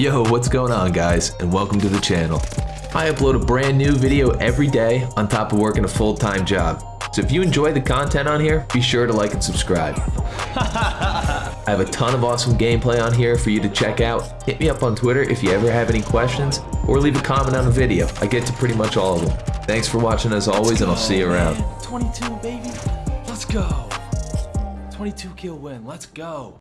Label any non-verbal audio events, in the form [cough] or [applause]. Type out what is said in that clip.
Yo, what's going on guys, and welcome to the channel. I upload a brand new video every day on top of working a full-time job. So if you enjoy the content on here, be sure to like and subscribe. [laughs] I have a ton of awesome gameplay on here for you to check out. Hit me up on Twitter if you ever have any questions, or leave a comment on the video. I get to pretty much all of them. Thanks for watching as always, and I'll see you around. 22, baby. Let's go. 22 kill win. Let's go.